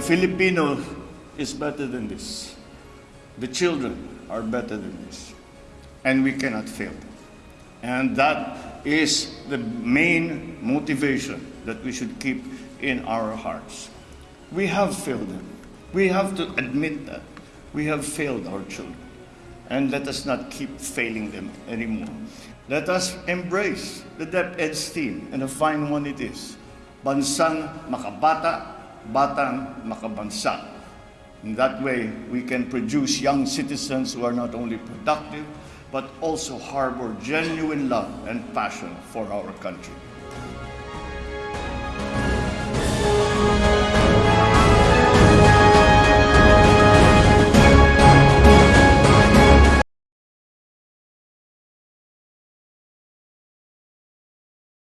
Filipino is better than this. The children are better than this. And we cannot fail. them. And that is the main motivation that we should keep in our hearts. We have failed them. We have to admit that. We have failed our children. And let us not keep failing them anymore. Let us embrace the DepEd's theme, and a fine one it is. Bansang makabata, batang makabansa. In that way, we can produce young citizens who are not only productive, but also harbor genuine love and passion for our country.